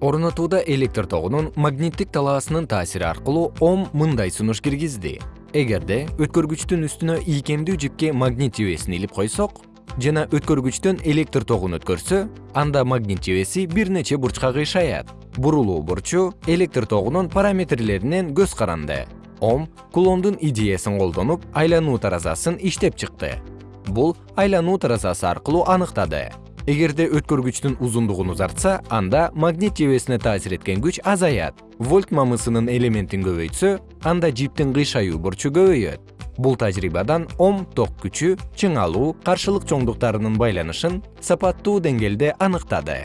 орнотууда электр тогунун магниттик талаасынын таасири аркылуу ом мындай сунуш киргизди. Эгерде өткөргүчтүн үстүнө ийкемдүү жипке магнит жебесин илип койсок жана өткөргүчтөн электр тогун өткөрсө анда магнит жебеси бир нече бурчка кыйшаят. Бурулуу бурчу электр тогунун параметрлеринен көз каранды. Ом кулондун идеясын колдонуп айлануу таразасын иштеп чыкты. Бул айлануу таразасы аркылуу аныктады эгерде өткөргүчтүн узундугун узартса анда магнит жебесине таасир эткен күч азаят. Вольт мамысынын элементин көбөйтсө анда жиптин кыйшайюу бурчу көбөйөт. Бул тажрыйбадан ом ток күчү чыңалуу каршылык чоңдуктарынын байланышын сапаттуу деңгээлде аныктады.